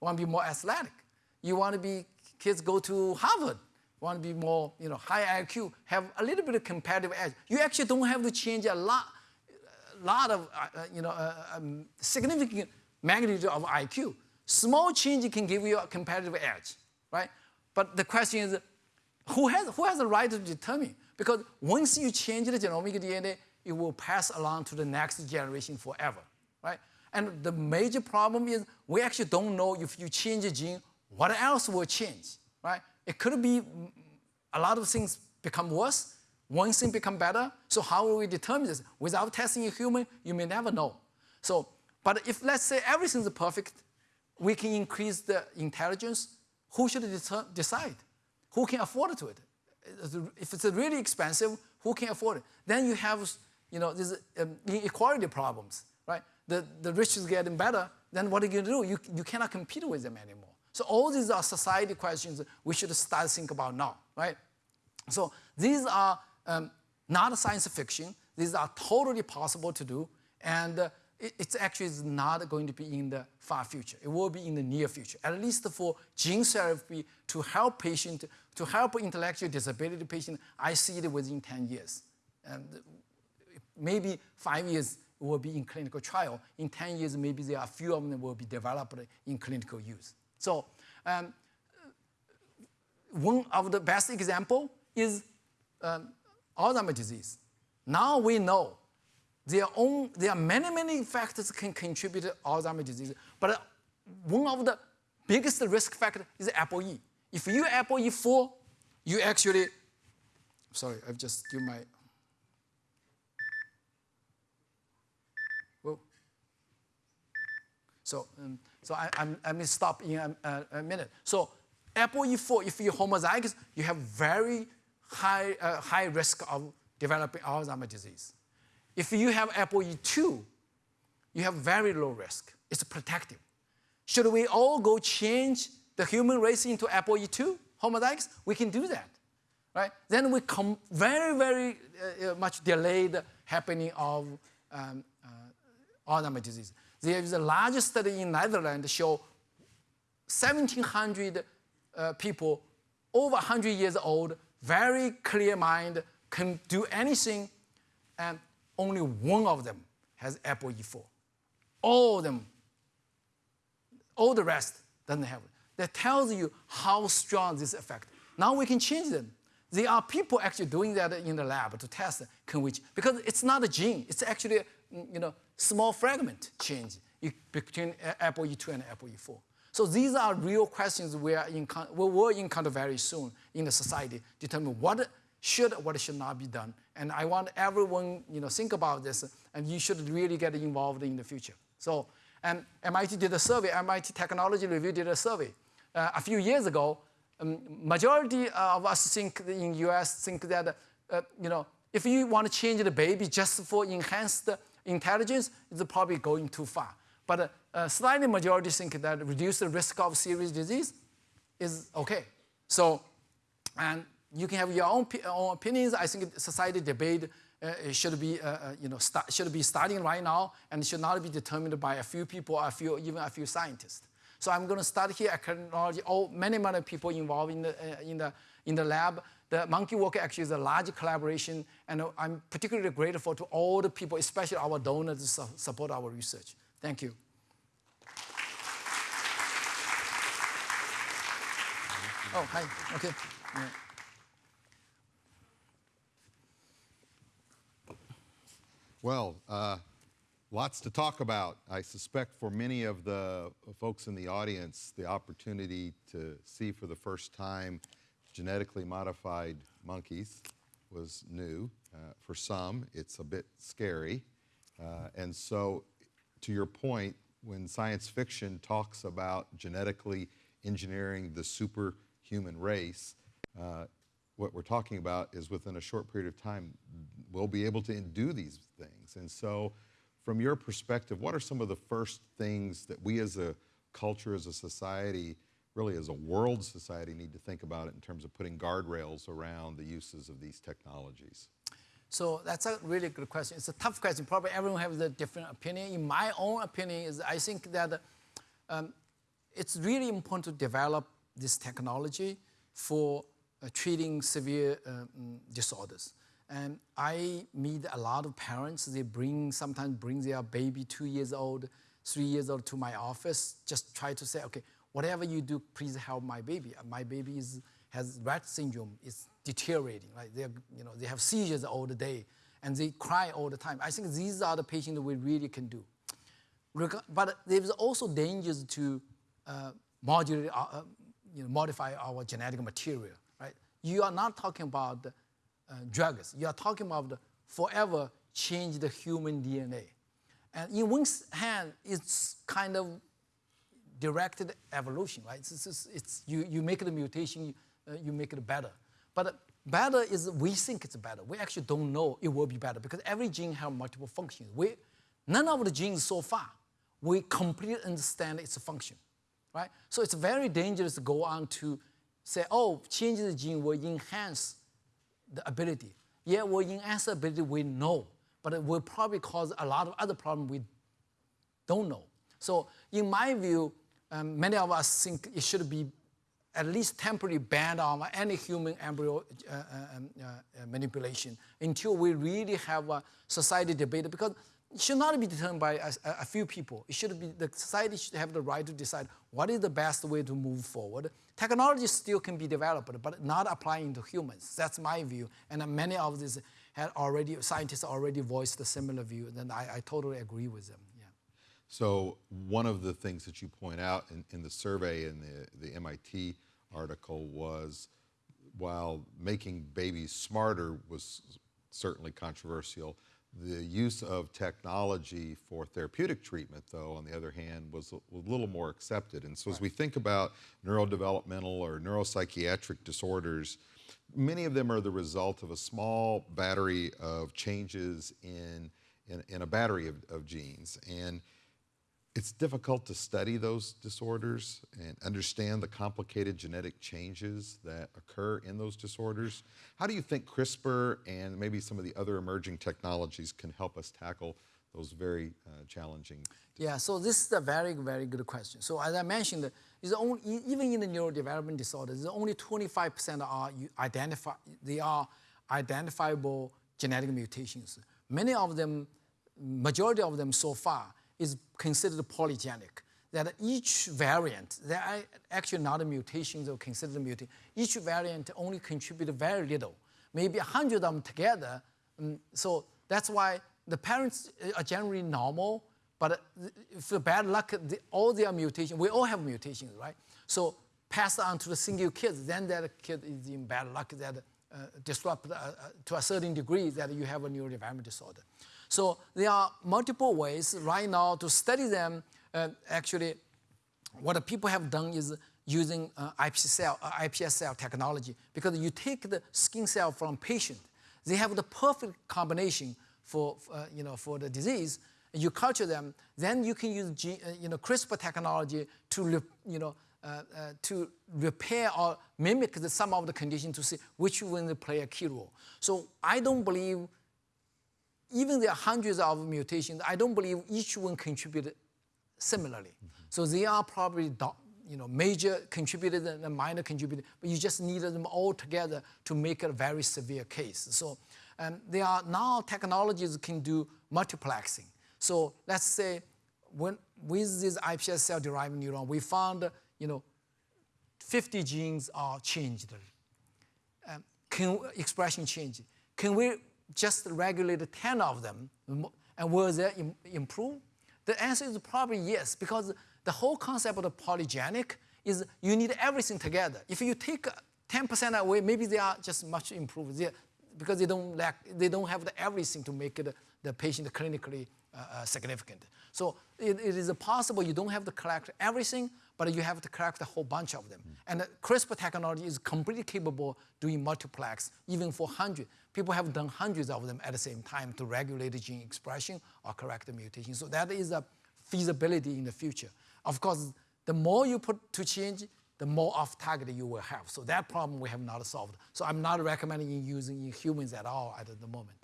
want to be more athletic. You want to be kids go to Harvard, want to be more, you know, high IQ, have a little bit of competitive edge. You actually don't have to change a lot, a lot of, uh, you know, uh, um, significant magnitude of IQ. Small change can give you a competitive edge, right? But the question is, who has, who has the right to determine? Because once you change the genomic DNA, it will pass along to the next generation forever, right? And the major problem is we actually don't know if you change a gene, what else will change, right? It could be a lot of things become worse, one thing become better. So how will we determine this? Without testing a human, you may never know. So, but if let's say everything's perfect, we can increase the intelligence. Who should decide? Who can afford to it? If it's really expensive, who can afford it? Then you have, you know, these um, inequality problems, right? The, the rich is getting better, then what are you going to do? You, you cannot compete with them anymore. So all these are society questions we should start think about now, right? So these are um, not science fiction. These are totally possible to do, and uh, it's actually is not going to be in the far future. It will be in the near future, at least for gene therapy to help patient, to help intellectual disability patient. I see it within 10 years, and maybe five years will be in clinical trial. In 10 years, maybe there are a few of them will be developed in clinical use. So um, one of the best example is um, Alzheimer's disease. Now we know there are, own, there are many, many factors can contribute to Alzheimer's disease, but one of the biggest risk factor is ApoE. If you ApoE4, you actually, sorry, I've just give my, whoa. So, um, so I, I'm, I may stop in a, a, a minute. So ApoE4, if you're homozygous, you have very high, uh, high risk of developing Alzheimer's disease. If you have ApoE2, you have very low risk. It's protective. Should we all go change the human race into ApoE2 homozygous? We can do that, right? Then we come very, very uh, much delayed happening of um, uh, Alzheimer's disease. There is a large study in Netherlands show 1,700 uh, people over 100 years old, very clear mind, can do anything, and only one of them has ApoE4. All of them, all the rest doesn't have it. That tells you how strong this effect. Now we can change them. There are people actually doing that in the lab to test can we, because it's not a gene, it's actually mm, you know, small fragment change between ApoE2 and ApoE4. So these are real questions we, are in, we will encounter very soon in the society, determine what should, what should not be done. And I want everyone, you know, think about this, and you should really get involved in the future. So, and MIT did a survey, MIT Technology Review did a survey uh, a few years ago. Um, majority of us think in US think that, uh, you know, if you want to change the baby just for enhanced intelligence, it's probably going too far. But uh, slightly majority think that reduce the risk of serious disease is okay. So, and you can have your own, own opinions. I think society debate uh, should be, uh, you know, start, should be starting right now and should not be determined by a few people, a few, even a few scientists. So I'm going to start here. Acknowledge all many, many people involved in the, uh, in the, in the lab. The Monkey Walk actually is a large collaboration, and I'm particularly grateful to all the people, especially our donors, to support our research. Thank you. Oh, hi. Okay. Yeah. Well, uh, lots to talk about. I suspect for many of the folks in the audience, the opportunity to see for the first time genetically modified monkeys was new. Uh, for some, it's a bit scary. Uh, and so, to your point, when science fiction talks about genetically engineering the superhuman race, uh, what we're talking about is within a short period of time, we'll be able to do these things. And so, from your perspective, what are some of the first things that we as a culture, as a society, really as a world society, need to think about it in terms of putting guardrails around the uses of these technologies? So that's a really good question. It's a tough question. Probably everyone has a different opinion. In my own opinion, is I think that um, it's really important to develop this technology for treating severe um, disorders. And I meet a lot of parents. They bring sometimes bring their baby two years old, three years old to my office. Just try to say, okay, whatever you do, please help my baby. My baby is, has Rett syndrome. It's deteriorating. Right? They you know they have seizures all the day, and they cry all the time. I think these are the patients we really can do. But there's also dangers to uh, modulate, uh, uh, you know, modify our genetic material. You are not talking about uh, drugs. You are talking about forever change the human DNA. And in one hand, it's kind of directed evolution, right? It's, it's, it's you, you make the mutation, uh, you make it better. But better is we think it's better. We actually don't know it will be better because every gene has multiple functions. We, none of the genes so far, we completely understand its function, right? So it's very dangerous to go on to say, oh, change the gene will enhance the ability. Yeah, well, in answer ability, we know, but it will probably cause a lot of other problems we don't know. So in my view, um, many of us think it should be at least temporarily banned on any human embryo uh, uh, um, uh, manipulation until we really have a society debate because it should not be determined by a, a, few people. It should be the society should have the right to decide what is the best way to move forward. Technology still can be developed, but not applying to humans. That's my view. And many of these had already scientists already voiced a similar view, and I, I totally agree with them. Yeah. So one of the things that you point out in, in the survey in the, the MIT article was while making babies smarter was certainly controversial, the use of technology for therapeutic treatment, though, on the other hand, was a, little more accepted. And so, right. as we think about neurodevelopmental or neuropsychiatric disorders, many of them are the result of a small battery of changes in, in, in a battery of, of genes. And it's difficult to study those disorders and understand the complicated genetic changes that occur in those disorders. How do you think CRISPR and maybe some of the other emerging technologies can help us tackle those very uh, challenging? Yeah, so this is a very, very good question. So as I mentioned, only, even in the neurodevelopment disorders, only 25% are identify, they are identifiable genetic mutations. Many of them, majority of them so far, is considered polygenic. That each variant, there are actually not mutations or considered mutation. Each variant only contribute very little, maybe a hundred of them together. Um, so that's why the parents are generally normal, but for bad luck, all their mutations, we all have mutations, right? So pass on to the single kids, then that kid is in bad luck that uh, disrupt uh, uh, to a certain degree that you have a neurodevelopmental disorder. So there are multiple ways right now to study them. Uh, actually, what people have done is using uh, iPS cell, uh, iPS cell technology because you take the skin cell from patient, they have the perfect combination for, uh, you know, for the disease. You culture them, then you can use uh, you know, CRISPR technology to, you know, uh, uh, to repair or mimic the, some of the conditions to see which one will play a key role. So I don't believe even there are hundreds of mutations, I don't believe each one contributed similarly. Mm -hmm. So they are probably you know, major contributors and minor contributors, but you just needed them all together to make a very severe case. So um, there are now technologies can do multiplexing. So let's say when, with this iPS cell-derived neuron, we found, you know, 50 genes are changed. Um, can, expression change. Can we just regulate 10 of them, and will they improve? The answer is probably yes, because the whole concept of the polygenic is you need everything together. If you take 10% away, maybe they are just much improved. They're because they don't lack, they don't have the everything to make it, the patient clinically uh, uh, significant. So it, it is possible you don't have to collect everything, but you have to collect a whole bunch of them. And the CRISPR technology is completely capable doing multiplex, even for 100. People have done hundreds of them at the same time to regulate gene expression or correct the mutation. So that is a feasibility in the future. Of course, the more you put to change, the more off target you will have. So that problem we have not solved. So I'm not recommending using in humans at all at the moment.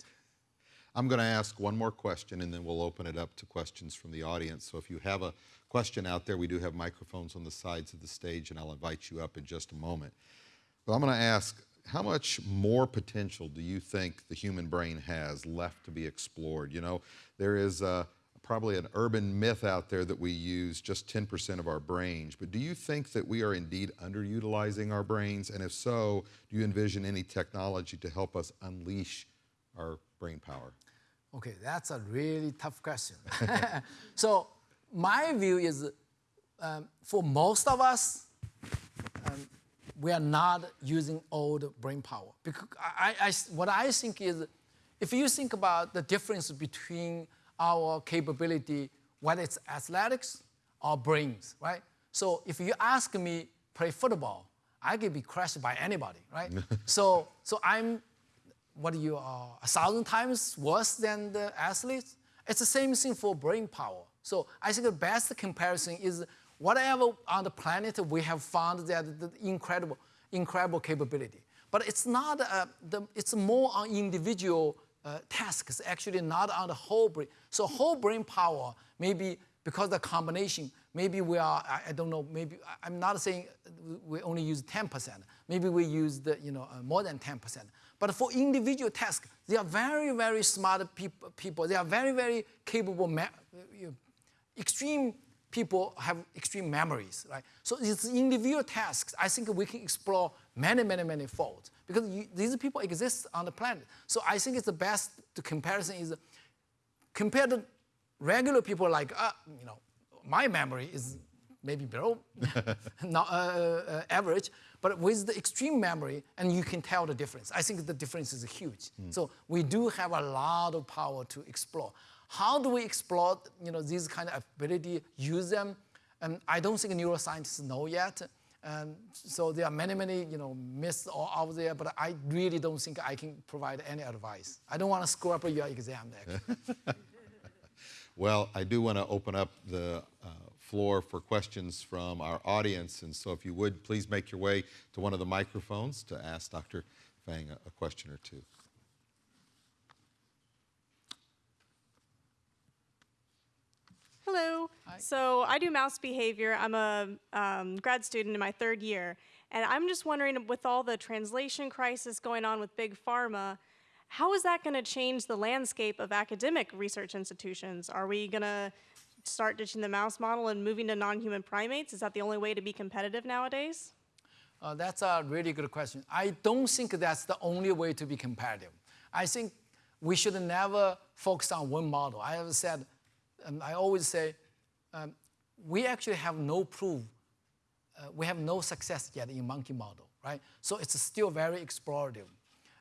I'm going to ask one more question and then we'll open it up to questions from the audience. So if you have a question out there, we do have microphones on the sides of the stage and I'll invite you up in just a moment. But I'm going to ask how much more potential do you think the human brain has left to be explored? You know, there is a, probably an urban myth out there that we use just 10% of our brains, but do you think that we are indeed underutilizing our brains? And if so, do you envision any technology to help us unleash our brain power? Okay, that's a really tough question. so my view is um, for most of us, we are not using all the brain power. Because I, I, what I think is, if you think about the difference between our capability, whether it's athletics or brains, right? So if you ask me play football, I could be crushed by anybody, right? so, so I'm what you are a thousand times worse than the athletes. It's the same thing for brain power. So I think the best comparison is whatever on the planet we have found that the incredible, incredible capability. But it's not, uh, the, it's more on individual uh, tasks, actually not on the whole brain. So whole brain power, maybe because the combination, maybe we are, I, I don't know, maybe, I'm not saying we only use 10%. Maybe we use the, you know, uh, more than 10%. But for individual tasks, they are very, very smart peop people. They are very, very capable, extreme people have extreme memories, right? So it's individual tasks. I think we can explore many, many, many folds because you, these people exist on the planet. So I think it's the best the comparison is compare to regular people like, uh, you know, my memory is maybe below not, uh, uh, average, but with the extreme memory, and you can tell the difference. I think the difference is huge. Mm. So we do have a lot of power to explore. How do we explore you know, these kind of ability, use them? And I don't think neuroscientists know yet. And so there are many, many you know, myths out there, but I really don't think I can provide any advice. I don't want to screw up your exam well, I do want to open up the uh, floor for questions from our audience. And so if you would, please make your way to one of the microphones to ask Dr. Fang a, a question or two. Hello. Hi. So I do mouse behavior. I'm a um, grad student in my third year. And I'm just wondering, with all the translation crisis going on with big pharma, how is that going to change the landscape of academic research institutions? Are we going to start ditching the mouse model and moving to non-human primates? Is that the only way to be competitive nowadays? Uh, that's a really good question. I don't think that's the only way to be competitive. I think we should never focus on one model. I have said, um, I always say, um, we actually have no proof, uh, we have no success yet in monkey model, right? So it's still very explorative.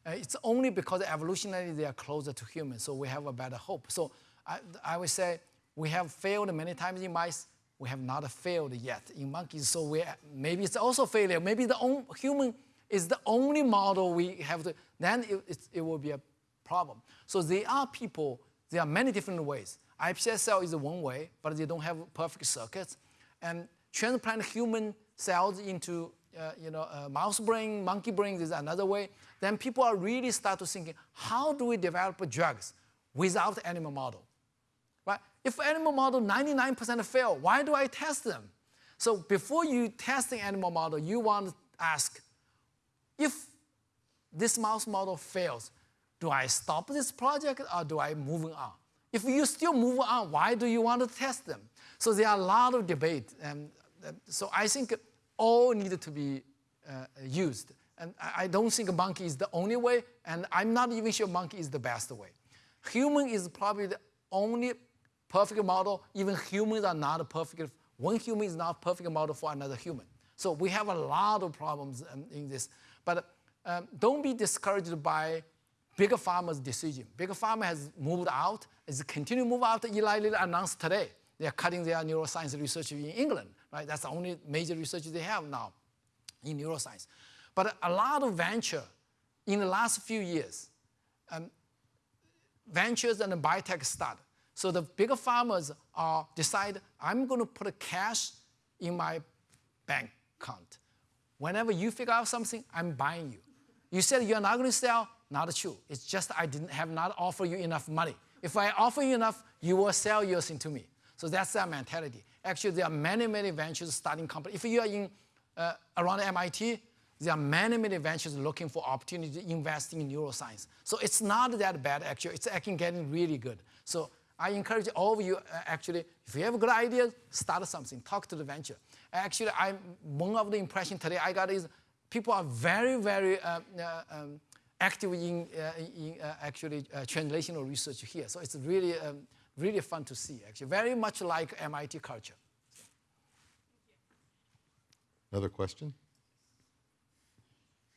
Uh, it's only because evolutionarily they are closer to humans, so we have a better hope. So I, I would say we have failed many times in mice. We have not failed yet in monkeys. So we, maybe it's also failure. Maybe the on, human is the only model we have to, then it, it will be a problem. So there are people, there are many different ways. iPS cell is one way, but they don't have perfect circuits. And transplant human cells into uh, you know, uh, mouse brain, monkey brain is another way. Then people are really start to thinking, how do we develop drugs without animal model? Right? If animal model 99% fail, why do I test them? So before you test the animal model, you want to ask, if this mouse model fails, do I stop this project or do I move on? If you still move on, why do you want to test them? So there are a lot of debate. And so I think all need to be uh, used. And I don't think a monkey is the only way, and I'm not even sure monkey is the best way. Human is probably the only perfect model. Even humans are not perfect, one human is not perfect model for another human. So we have a lot of problems um, in this. But um, don't be discouraged by bigger pharma's decision. Bigger pharma has moved out, is continue to move out. Eli Lilly announced today they are cutting their neuroscience research in England, right? That's the only major research they have now in neuroscience. But a lot of venture in the last few years, um, ventures and biotech start. So the bigger farmers are decide, I'm going to put cash in my bank account. Whenever you figure out something, I'm buying you. You said you're not going to sell, not true. It's just I didn't have not offer you enough money. If I offer you enough, you will sell yours into me. So that's their mentality. Actually, there are many, many ventures starting companies. If you are in uh, around MIT, there are many, many ventures looking for opportunity to invest in neuroscience. So it's not that bad, actually. It's actually getting really good. So I encourage all of you, uh, actually, if you have a good idea, start something, talk to the venture. Actually, I'm, one of the impression today I got is people are very, very uh, uh, um, active in, uh, in uh, actually uh, translational research here. So it's really, um, really fun to see, actually. Very much like MIT culture. Another question?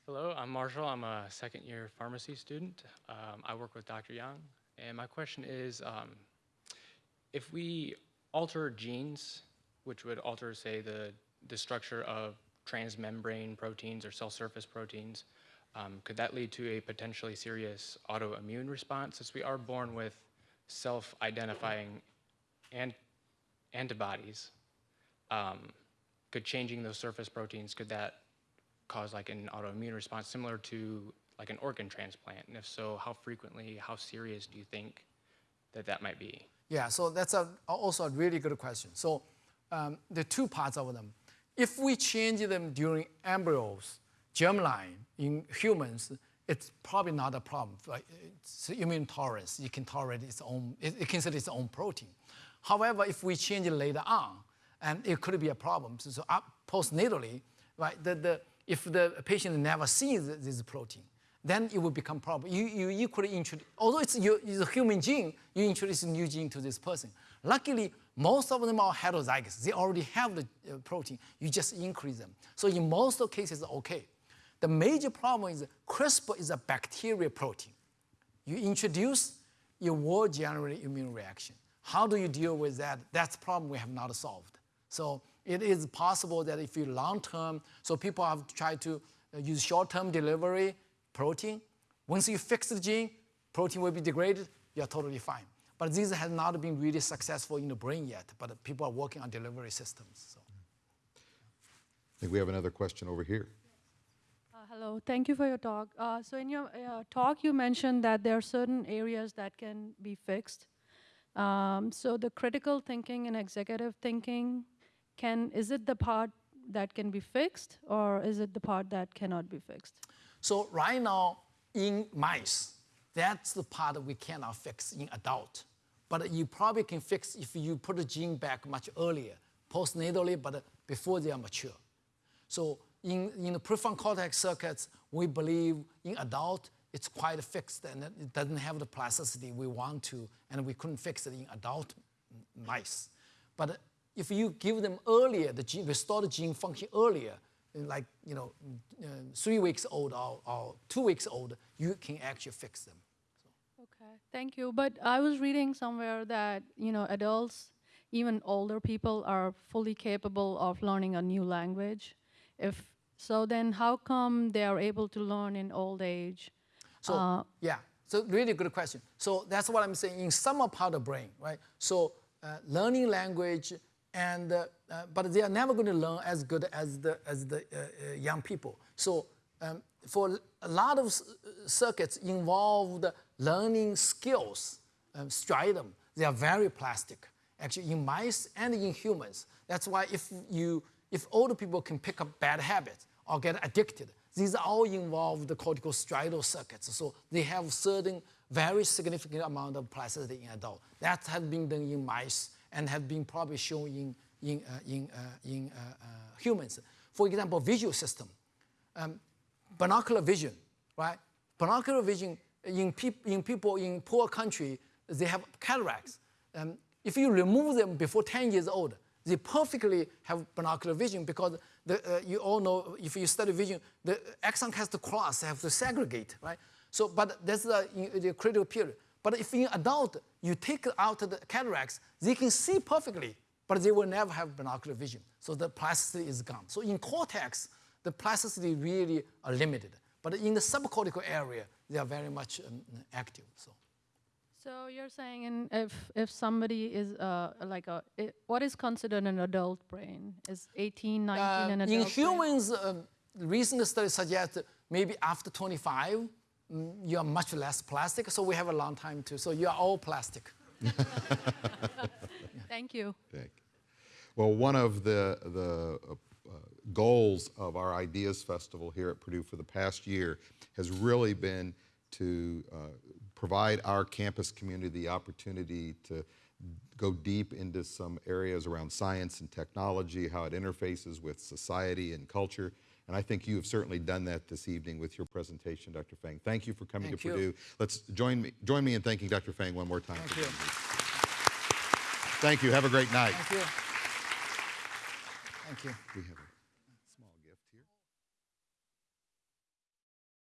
Hello, I'm Marshall. I'm a second year pharmacy student. Um, I work with Dr. Yang. And my question is um, if we alter genes, which would alter, say, the, the structure of transmembrane proteins or cell surface proteins, um, could that lead to a potentially serious autoimmune response since we are born with self identifying and antibodies? Um, could changing those surface proteins, could that cause like an autoimmune response similar to like an organ transplant? And if so, how frequently, how serious do you think that that might be? Yeah, so that's a, also a really good question. So um, the two parts of them. If we change them during embryos, germline in humans, it's probably not a problem. It's immune tolerance. You can tolerate its own, it, it considers its own protein. However, if we change it later on, and it could be a problem. So, so up postnatally, right, the, the, if the patient never sees this protein, then it will become a problem. You, you equally introduce, although it's, your, it's a human gene, you introduce a new gene to this person. Luckily, most of them are heterozygous. They already have the uh, protein. You just increase them. So in most cases, okay. The major problem is CRISPR is a bacterial protein. You introduce, you will generate immune reaction. How do you deal with that? That's the problem we have not solved. So it is possible that if you long term, so people have tried to uh, use short term delivery protein. Once you fix the gene, protein will be degraded, you're totally fine. But this has not been really successful in the brain yet, but people are working on delivery systems. So. I think we have another question over here. Hello, thank you for your talk. Uh, so in your uh, talk, you mentioned that there are certain areas that can be fixed. Um, so the critical thinking and executive thinking, can is it the part that can be fixed, or is it the part that cannot be fixed? So right now in mice, that's the part we cannot fix in adult. But you probably can fix if you put the gene back much earlier, postnatally, but before they are mature. So in, in the prefrontal cortex circuits, we believe in adult, it's quite fixed and it doesn't have the plasticity we want to, and we couldn't fix it in adult mice. But if you give them earlier, the gene, restore the gene function earlier, like you know, uh, three weeks old or, or, two weeks old, you can actually fix them. Okay, thank you. But I was reading somewhere that you know adults, even older people, are fully capable of learning a new language. If so, then how come they are able to learn in old age? So uh, yeah, so really good question. So that's what I'm saying. In some part of the brain, right? So uh, learning language and uh, uh, but they are never going to learn as good as the as the uh, uh, young people. So um, for a lot of circuits involved learning skills, um, striatum, they are very plastic. Actually, in mice and in humans. That's why if you if older people can pick up bad habits or get addicted, these all involve the cortical striatal circuits. So they have certain very significant amount of plasticity in adult. That has been done in mice and have been probably shown in, in, uh, in, uh, in uh, humans. For example, visual system, um, binocular vision, right? Binocular vision in, peop in people in poor country, they have cataracts. Um, if you remove them before 10 years old, they perfectly have binocular vision because the, uh, you all know if you study vision, the axon has to cross, have to segregate, right? So, but that's the, the critical period. But if in adult, you take out the cataracts, they can see perfectly, but they will never have binocular vision. So the plasticity is gone. So in cortex, the plasticity really are limited. But in the subcortical area, they are very much um, active. So. So you're saying in, if if somebody is uh, like a i what is considered an adult brain? Is 18, 19 Uh, an in adult brain? humans, um, recent studies suggest that maybe after 25, mm, you are much less plastic. So we have a long time to. So you are all plastic. Thank you. Thank you. Well, one of the, the uh, uh, goals of our Ideas Festival here at Purdue for the past year has really been to uh, provide our campus community the opportunity to go deep into some areas around science and technology, how it interfaces with society and culture. And I think you have certainly done that this evening with your presentation, Dr. Fang. Thank you for coming Thank to you. Purdue. Let's join me, join me in thanking Dr. Fang one more time. Thank you. Thank you. Have a great night. Thank you. Thank you. We have a